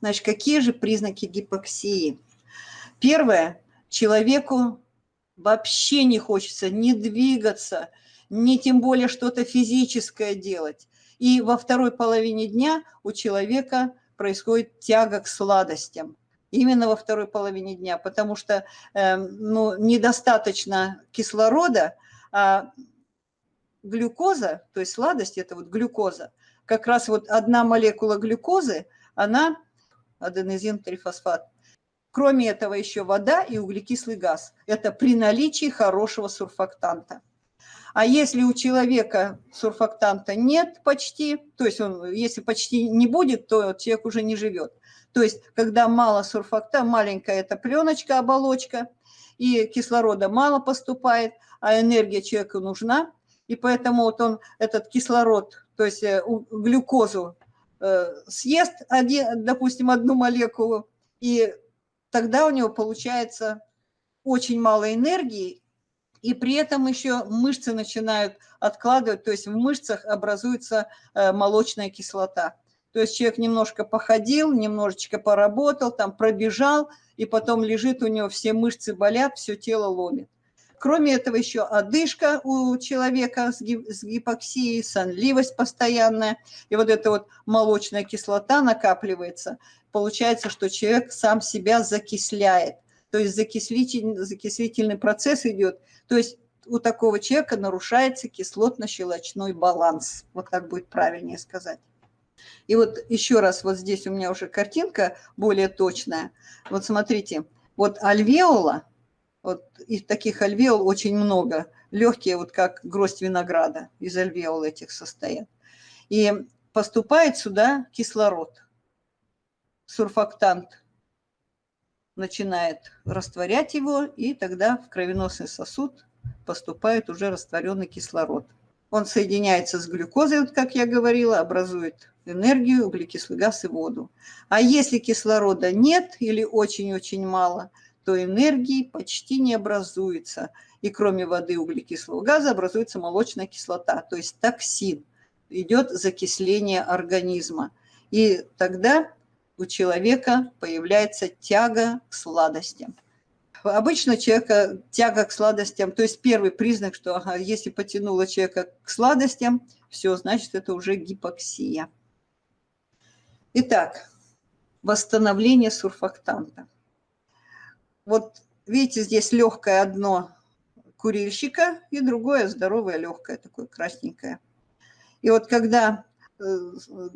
Значит, какие же признаки гипоксии? Первое. Человеку вообще не хочется ни двигаться, ни тем более что-то физическое делать. И во второй половине дня у человека происходит тяга к сладостям. Именно во второй половине дня, потому что э, ну, недостаточно кислорода, а глюкоза, то есть сладость, это вот глюкоза, как раз вот одна молекула глюкозы, она аденозин-трифосфат. Кроме этого еще вода и углекислый газ. Это при наличии хорошего сурфактанта. А если у человека сурфактанта нет почти, то есть он, если почти не будет, то человек уже не живет. То есть когда мало сурфакта, маленькая эта пленочка, оболочка, и кислорода мало поступает, а энергия человеку нужна, и поэтому вот он этот кислород, то есть э, глюкозу съест, один, допустим, одну молекулу, и тогда у него получается очень мало энергии, и при этом еще мышцы начинают откладывать, то есть в мышцах образуется э, молочная кислота. То есть человек немножко походил, немножечко поработал, там пробежал, и потом лежит, у него все мышцы болят, все тело ломит. Кроме этого еще одышка у человека с гипоксией, сонливость постоянная, и вот эта вот молочная кислота накапливается. Получается, что человек сам себя закисляет, то есть закислитель, закислительный процесс идет. То есть у такого человека нарушается кислотно-щелочной баланс. Вот так будет правильнее сказать. И вот еще раз, вот здесь у меня уже картинка более точная. Вот смотрите, вот альвеола – вот и таких альвеол очень много. Легкие, вот как гроздь винограда, из альвеол этих состоят. И поступает сюда кислород. Сурфактант начинает растворять его, и тогда в кровеносный сосуд поступает уже растворенный кислород. Он соединяется с глюкозой, вот как я говорила, образует энергию, углекислый газ и воду. А если кислорода нет или очень-очень мало – то энергии почти не образуется. И кроме воды и углекислого газа образуется молочная кислота, то есть токсин. Идет закисление организма. И тогда у человека появляется тяга к сладостям. Обычно человека тяга к сладостям, то есть первый признак, что ага, если потянуло человека к сладостям, все, значит, это уже гипоксия. Итак, восстановление сурфактанта. Вот видите, здесь легкое одно курильщика и другое здоровое легкое, такое красненькое. И вот когда э,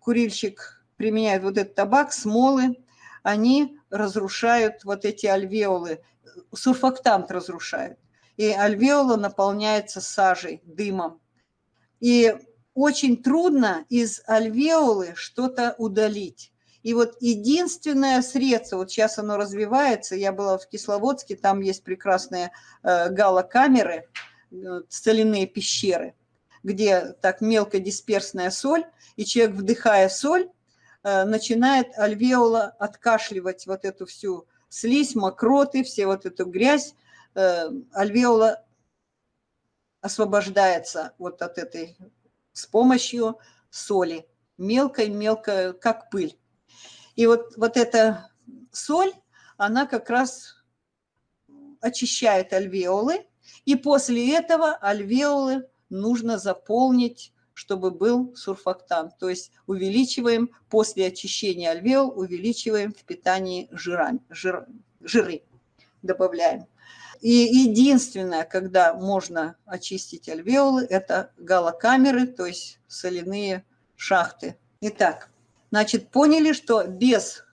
курильщик применяет вот этот табак, смолы, они разрушают вот эти альвеолы, сурфактант разрушают. И альвеола наполняется сажей, дымом. И очень трудно из альвеолы что-то удалить. И вот единственное средство, вот сейчас оно развивается, я была в Кисловодске, там есть прекрасные э, галокамеры, э, соляные пещеры, где так мелкодисперсная соль, и человек, вдыхая соль, э, начинает альвеола откашливать вот эту всю слизь, мокроты, все вот эту грязь, альвеола освобождается вот от этой с помощью соли, мелкой-мелкой, как пыль. И вот, вот эта соль, она как раз очищает альвеолы, и после этого альвеолы нужно заполнить, чтобы был сурфактант. То есть увеличиваем, после очищения альвеол, увеличиваем в питании жирами, жир, жиры, добавляем. И единственное, когда можно очистить альвеолы, это галокамеры, то есть соляные шахты. Итак, Значит, поняли, что без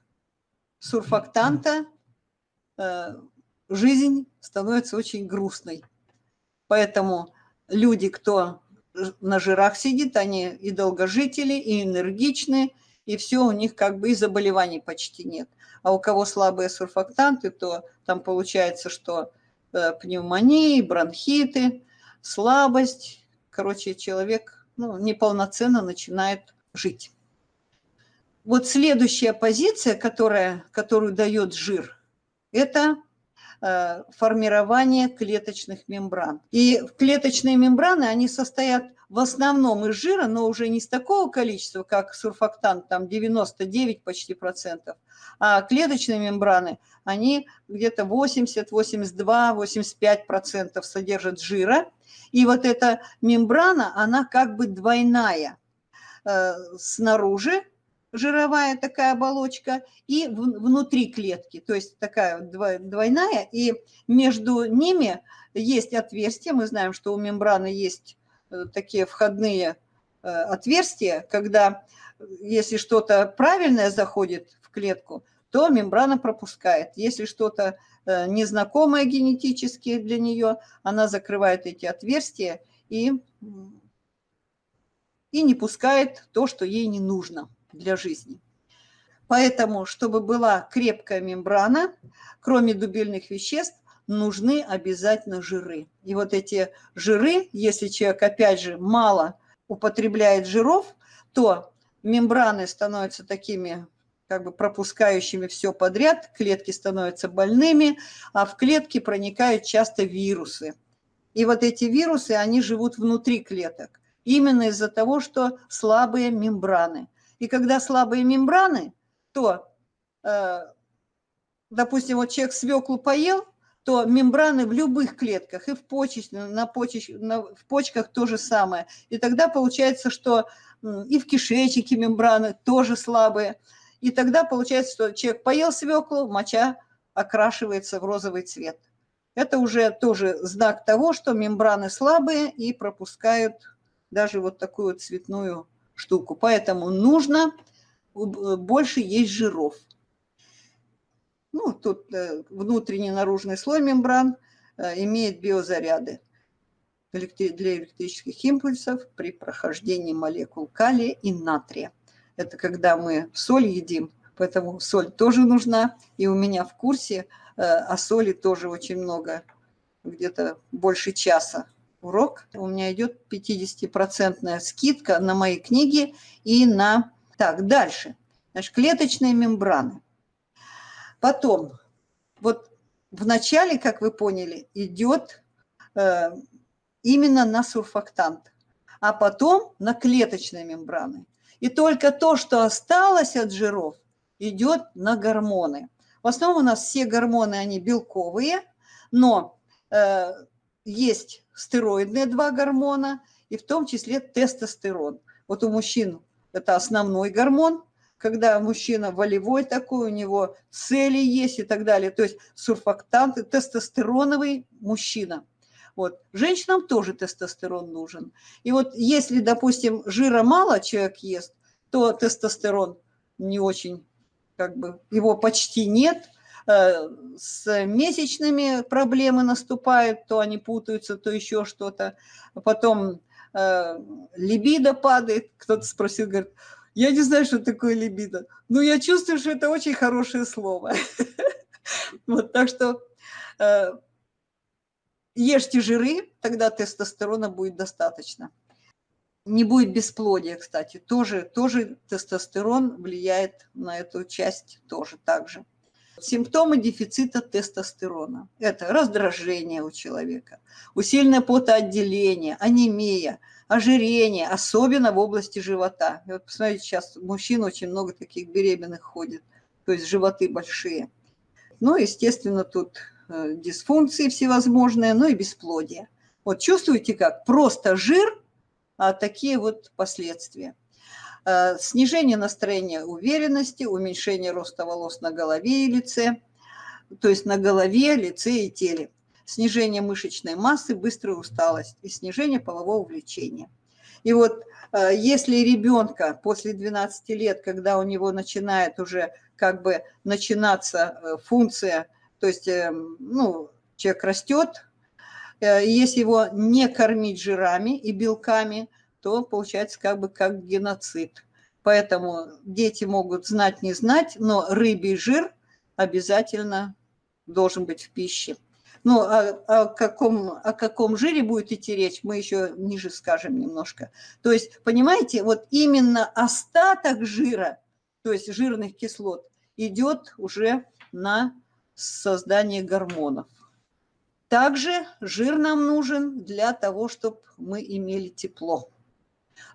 сурфактанта э, жизнь становится очень грустной. Поэтому люди, кто на жирах сидит, они и долгожители, и энергичные, и все у них как бы и заболеваний почти нет. А у кого слабые сурфактанты, то там получается, что э, пневмонии, бронхиты, слабость. Короче, человек ну, неполноценно начинает жить. Вот следующая позиция, которая, которую дает жир, это э, формирование клеточных мембран. И клеточные мембраны, они состоят в основном из жира, но уже не с такого количества, как сурфактант, там 99 почти процентов, а клеточные мембраны, они где-то 80, 82, 85 процентов содержат жира. И вот эта мембрана, она как бы двойная. Э, снаружи жировая такая оболочка и внутри клетки, то есть такая двойная, и между ними есть отверстия, мы знаем, что у мембраны есть э, такие входные э, отверстия, когда если что-то правильное заходит в клетку, то мембрана пропускает. Если что-то э, незнакомое генетически для нее, она закрывает эти отверстия и, и не пускает то, что ей не нужно для жизни. Поэтому, чтобы была крепкая мембрана, кроме дубильных веществ, нужны обязательно жиры. И вот эти жиры, если человек, опять же, мало употребляет жиров, то мембраны становятся такими как бы пропускающими все подряд, клетки становятся больными, а в клетки проникают часто вирусы. И вот эти вирусы, они живут внутри клеток, именно из-за того, что слабые мембраны. И когда слабые мембраны, то, э, допустим, вот человек свеклу поел, то мембраны в любых клетках, и в, почечных, на почеч, на, в почках то же самое. И тогда получается, что и в кишечнике мембраны тоже слабые. И тогда получается, что человек поел свеклу, моча окрашивается в розовый цвет. Это уже тоже знак того, что мембраны слабые и пропускают даже вот такую цветную штуку. Поэтому нужно больше есть жиров. Ну, тут э, внутренний наружный слой мембран э, имеет биозаряды для электрических импульсов при прохождении молекул калия и натрия. Это когда мы соль едим, поэтому соль тоже нужна. И у меня в курсе э, о соли тоже очень много, где-то больше часа урок. У меня идет 50% скидка на мои книги и на... Так, дальше. Значит, клеточные мембраны. Потом, вот в начале, как вы поняли, идет э, именно на сурфактант, а потом на клеточные мембраны. И только то, что осталось от жиров, идет на гормоны. В основном у нас все гормоны, они белковые, но э, есть стероидные два гормона, и в том числе тестостерон. Вот у мужчин это основной гормон, когда мужчина волевой такой, у него цели есть и так далее. То есть сурфактанты, тестостероновый мужчина. Вот. Женщинам тоже тестостерон нужен. И вот если, допустим, жира мало человек ест, то тестостерон не очень, как бы, его почти нет. Э, с месячными проблемы наступают, то они путаются, то еще что-то. Потом э, либидо падает. Кто-то спросил, говорит, я не знаю, что такое либидо. Но я чувствую, что это очень хорошее слово. Вот, так что э, ешьте жиры, тогда тестостерона будет достаточно. Не будет бесплодия, кстати. Тоже, тоже тестостерон влияет на эту часть тоже так же. Симптомы дефицита тестостерона. Это раздражение у человека, усиленное потоотделение, анемия, ожирение, особенно в области живота. И вот посмотрите, сейчас мужчин очень много таких беременных ходит, то есть животы большие. Ну, естественно, тут Э, дисфункции всевозможные, ну и бесплодие. Вот чувствуете как? Просто жир, а такие вот последствия. Э, снижение настроения уверенности, уменьшение роста волос на голове и лице, то есть на голове, лице и теле. Снижение мышечной массы, быстрая усталость и снижение полового влечения. И вот э, если ребенка после 12 лет, когда у него начинает уже как бы начинаться функция то есть, ну, человек растет, э, если его не кормить жирами и белками, то получается как бы как геноцид. Поэтому дети могут знать, не знать, но рыбий жир обязательно должен быть в пище. Ну, о, о, каком, о каком жире будет идти речь, мы еще ниже скажем немножко. То есть, понимаете, вот именно остаток жира, то есть жирных кислот, идет уже на создание гормонов. Также жир нам нужен для того, чтобы мы имели тепло.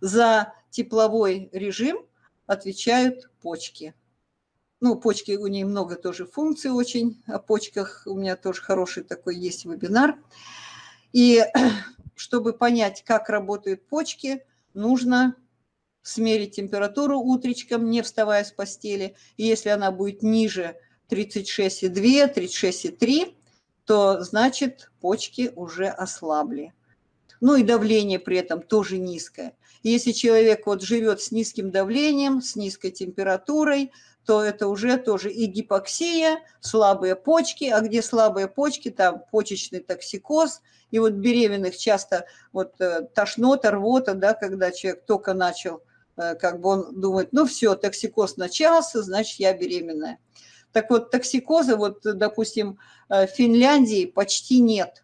За тепловой режим отвечают почки. Ну, почки, у нее много тоже функций очень, о почках у меня тоже хороший такой есть вебинар. И чтобы понять, как работают почки, нужно смерить температуру утречком, не вставая с постели. И если она будет ниже 36,2, 36,3, то значит почки уже ослабли. Ну и давление при этом тоже низкое. Если человек вот живет с низким давлением, с низкой температурой, то это уже тоже и гипоксия, слабые почки, а где слабые почки, там почечный токсикоз, и вот беременных часто вот э, тошнота, рвота, да, когда человек только начал, э, как бы он думает, ну все, токсикоз начался, значит я беременная. Так вот, токсикоза, вот, допустим, э, в Финляндии почти нет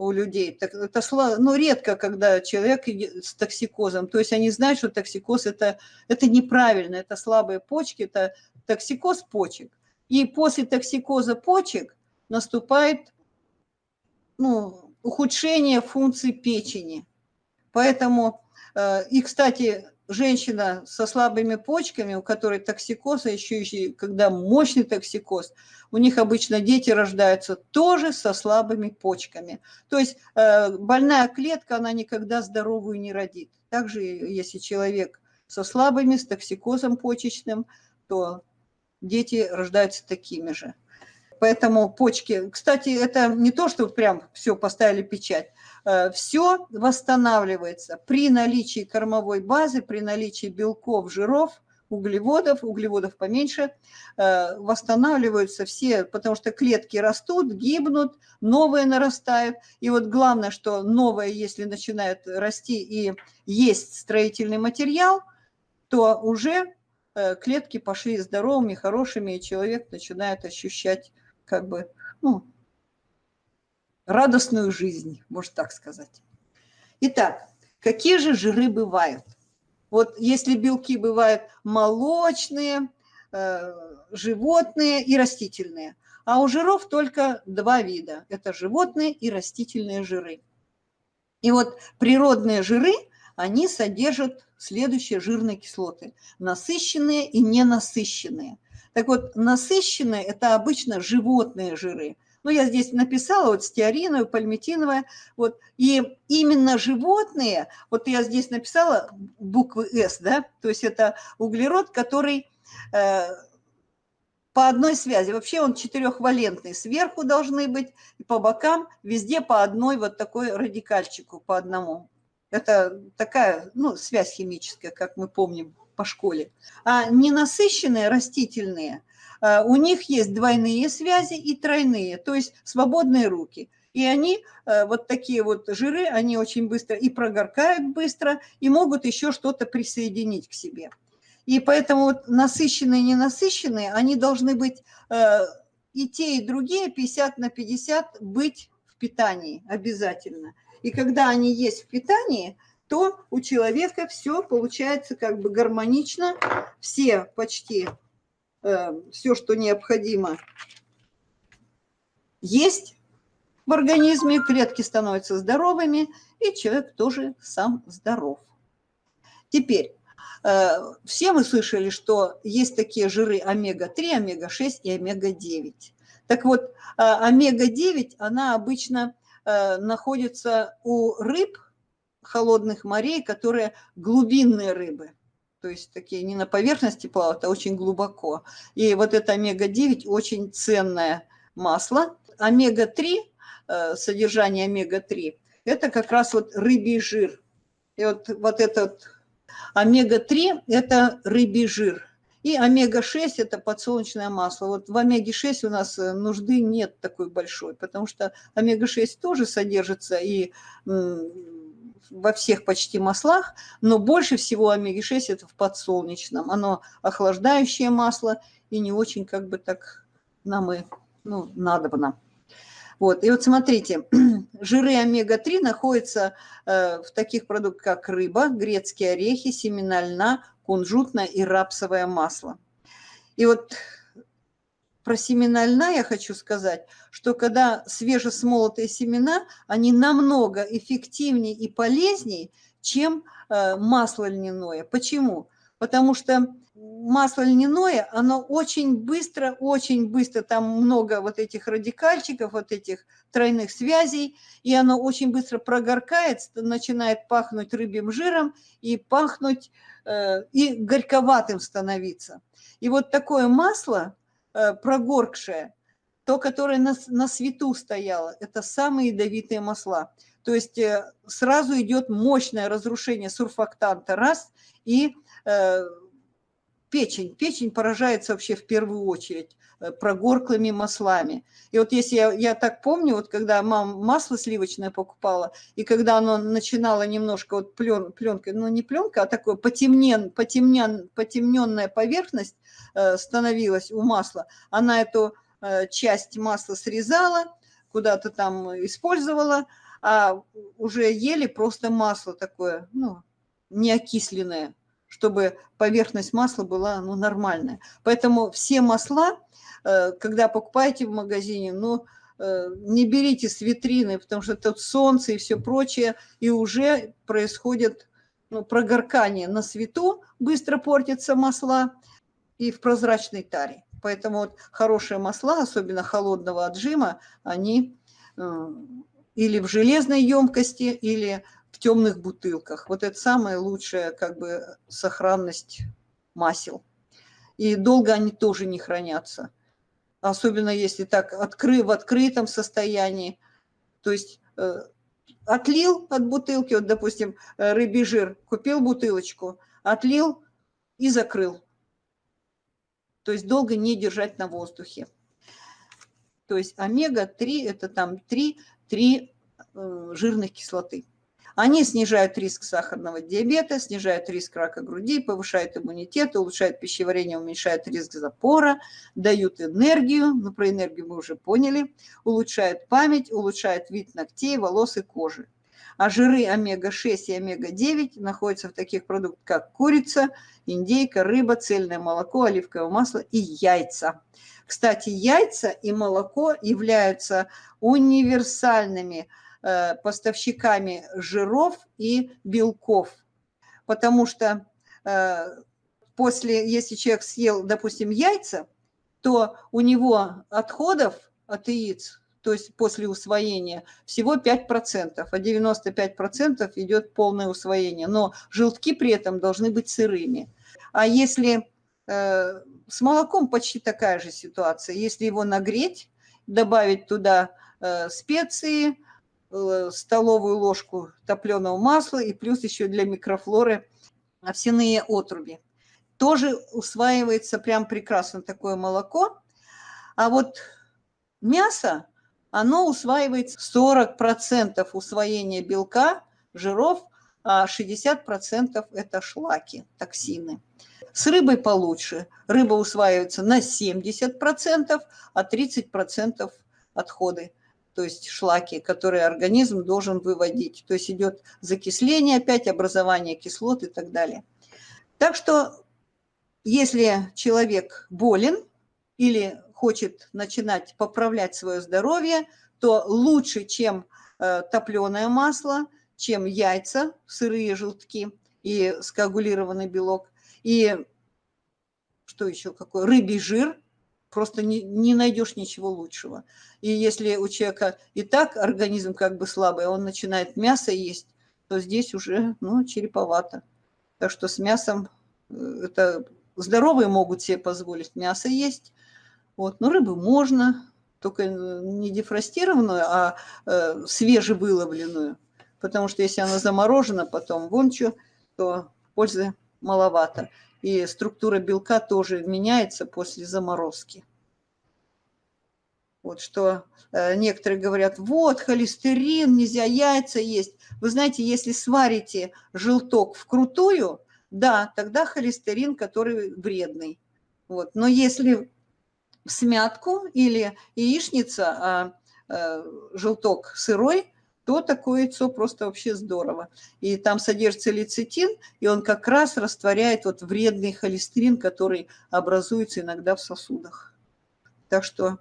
у людей. Так, это ну, редко, когда человек с токсикозом. То есть они знают, что токсикоз это, это неправильно, это слабые почки, это токсикоз почек. И после токсикоза почек наступает ну, ухудшение функций печени. Поэтому, и, кстати, женщина со слабыми почками, у которой токсикоз, а еще, еще когда мощный токсикоз, у них обычно дети рождаются тоже со слабыми почками. То есть э, больная клетка, она никогда здоровую не родит. Также, если человек со слабыми, с токсикозом почечным, то дети рождаются такими же. Поэтому почки, кстати, это не то, что прям все поставили печать. Э, все восстанавливается при наличии кормовой базы, при наличии белков, жиров, углеводов, углеводов поменьше, э, восстанавливаются все, потому что клетки растут, гибнут, новые нарастают. И вот главное, что новое, если начинает расти и есть строительный материал, то уже э, клетки пошли здоровыми, хорошими, и человек начинает ощущать как бы, ну, радостную жизнь, можно так сказать. Итак, какие же жиры бывают? Вот если белки бывают молочные, э, животные и растительные, а у жиров только два вида. Это животные и растительные жиры. И вот природные жиры, они содержат следующие жирные кислоты. Насыщенные и ненасыщенные – так вот, насыщенные – это обычно животные жиры. Ну, я здесь написала вот стеариновая, пальмитиновая. Вот, и именно животные, вот я здесь написала буквы «С», да, то есть это углерод, который э, по одной связи. Вообще он четырехвалентный. Сверху должны быть, и по бокам везде по одной вот такой радикальчику, по одному. Это такая, ну, связь химическая, как мы помним по школе. А ненасыщенные растительные, э, у них есть двойные связи и тройные, то есть свободные руки. И они, э, вот такие вот жиры, они очень быстро и прогоркают быстро, и могут еще что-то присоединить к себе. И поэтому вот насыщенные и ненасыщенные, они должны быть э, и те, и другие 50 на 50 быть в питании обязательно. И когда они есть в питании – то у человека все получается как бы гармонично, все почти, э, все, что необходимо, есть в организме, клетки становятся здоровыми, и человек тоже сам здоров. Теперь, э, все мы слышали, что есть такие жиры омега-3, омега-6 и омега-9. Так вот, э, омега-9, она обычно э, находится у рыб – холодных морей, которые глубинные рыбы. То есть такие не на поверхности плавают, а очень глубоко. И вот это омега-9 очень ценное масло. Омега-3, э, содержание омега-3, это как раз вот рыбий жир. И вот, вот этот омега-3 – это рыбий жир. И омега-6 – это подсолнечное масло. Вот в омеге-6 у нас э, нужды нет такой большой, потому что омега-6 тоже содержится и во всех почти маслах, но больше всего омега-6 это в подсолнечном. Оно охлаждающее масло и не очень как бы так нам и ну, надобно. Вот, и вот смотрите, жиры омега-3 находятся э, в таких продуктах, как рыба, грецкие орехи, семена льна, кунжутное и рапсовое масло. И вот про семена льна я хочу сказать, что когда свежесмолотые семена, они намного эффективнее и полезнее, чем э, масло льняное. Почему? Потому что масло льняное, оно очень быстро, очень быстро, там много вот этих радикальчиков, вот этих тройных связей, и оно очень быстро прогоркает, начинает пахнуть рыбьим жиром и пахнуть, э, и горьковатым становиться. И вот такое масло, прогоркшее, то, которое на, на свету стояло, это самые ядовитые масла. То есть э, сразу идет мощное разрушение сурфактанта, раз, и э, печень. Печень поражается вообще в первую очередь э, прогорклыми маслами. И вот если я, я так помню, вот когда мама масло сливочное покупала, и когда оно начинало немножко вот плен, пленкой, ну не пленка, а такое потемнен, потемнен, потемненная поверхность э, становилась у масла, она эту э, часть масла срезала, куда-то там использовала, а уже ели просто масло такое, ну, неокисленное чтобы поверхность масла была ну, нормальная. Поэтому все масла, э, когда покупаете в магазине, ну, э, не берите с витрины, потому что тут солнце и все прочее, и уже происходит ну, прогоркание на свету, быстро портятся масла и в прозрачной таре. Поэтому вот хорошие масла, особенно холодного отжима, они э, или в железной емкости, или темных бутылках. Вот это самая лучшая как бы сохранность масел. И долго они тоже не хранятся. Особенно если так откры, в открытом состоянии. То есть э, отлил от бутылки, вот, допустим, э, рыбий жир, купил бутылочку, отлил и закрыл. То есть долго не держать на воздухе. То есть омега-3 – это там 3, 3 э, жирных кислоты. Они снижают риск сахарного диабета, снижают риск рака груди, повышают иммунитет, улучшают пищеварение, уменьшают риск запора, дают энергию, ну про энергию мы уже поняли, улучшают память, улучшают вид ногтей, волос и кожи. А жиры омега-6 и омега-9 находятся в таких продуктах, как курица, индейка, рыба, цельное молоко, оливковое масло и яйца. Кстати, яйца и молоко являются универсальными Э, поставщиками жиров и белков. Потому что э, после, если человек съел, допустим, яйца, то у него отходов от яиц, то есть после усвоения, всего 5%, а 95% идет полное усвоение. Но желтки при этом должны быть сырыми. А если э, с молоком почти такая же ситуация, если его нагреть, добавить туда э, специи, Э, столовую ложку топленого масла и плюс еще для микрофлоры овсяные отруби. Тоже усваивается прям прекрасно такое молоко. А вот мясо, оно усваивает 40% усвоения белка, жиров, а 60% это шлаки, токсины. С рыбой получше. Рыба усваивается на 70%, а 30% отходы то есть шлаки, которые организм должен выводить. То есть идет закисление опять, образование кислот и так далее. Так что если человек болен или хочет начинать поправлять свое здоровье, то лучше, чем э, топленое масло, чем яйца, сырые желтки и скоагулированный белок, и что еще какой, рыбий жир – просто не, не найдешь ничего лучшего. И если у человека и так организм как бы слабый, а он начинает мясо есть, то здесь уже ну, череповато. Так что с мясом э, это здоровые могут себе позволить мясо есть. Вот. Но рыбу можно, только не дефростированную, а э, свежевыловленную. Потому что если она заморожена потом вон что, то пользы маловато и структура белка тоже меняется после заморозки. Вот что э, некоторые говорят, вот холестерин, нельзя яйца есть. Вы знаете, если сварите желток вкрутую, да, тогда холестерин, который вредный. Вот. Но если в смятку или яичница, а э, желток сырой, то такое яйцо просто вообще здорово. И там содержится лецитин, и он как раз растворяет вот вредный холестерин, который образуется иногда в сосудах. Так что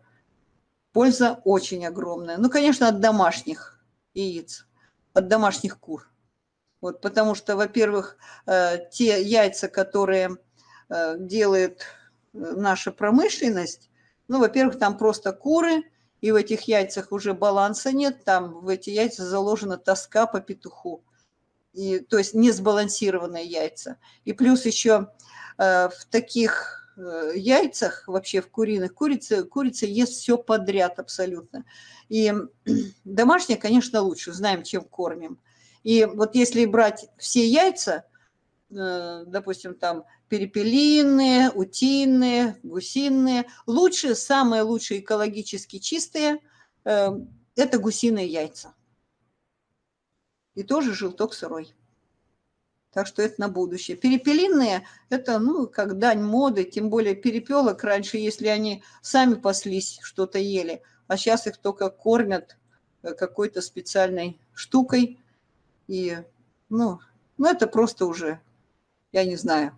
польза очень огромная. Ну, конечно, от домашних яиц, от домашних кур. Вот, потому что, во-первых, э, те яйца, которые э, делает наша промышленность, ну, во-первых, там просто куры, и в этих яйцах уже баланса нет, там в эти яйца заложена тоска по петуху. И, то есть несбалансированные яйца. И плюс еще э, в таких э, яйцах, вообще в куриных, курица, курица ест все подряд абсолютно. И домашняя, конечно, лучше, знаем, чем кормим. И вот если брать все яйца, э, допустим, там перепелиные, утиные, гусиные. Лучшие, самые лучшие экологически чистые э, – это гусиные яйца. И тоже желток сырой. Так что это на будущее. Перепелиные – это, ну, как дань моды, тем более перепелок раньше, если они сами паслись, что-то ели, а сейчас их только кормят э, какой-то специальной штукой. И, ну, ну, это просто уже, я не знаю,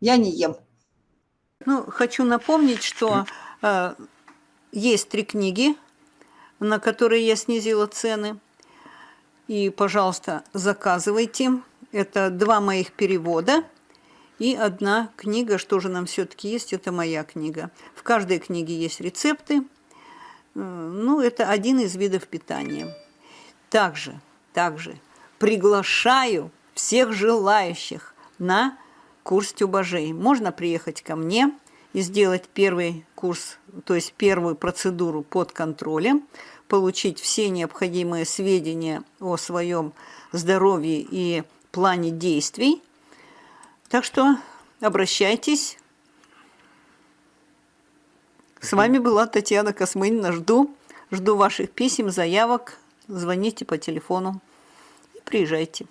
я не ем. Ну, хочу напомнить, что э, есть три книги, на которые я снизила цены. И, пожалуйста, заказывайте. Это два моих перевода и одна книга, что же нам все-таки есть, это моя книга. В каждой книге есть рецепты. Э, ну, это один из видов питания. Также, также приглашаю всех желающих на курс тюбажей. Можно приехать ко мне и сделать первый курс, то есть первую процедуру под контролем, получить все необходимые сведения о своем здоровье и плане действий. Так что обращайтесь. С вами была Татьяна Космынина. Жду, жду ваших писем, заявок. Звоните по телефону и приезжайте.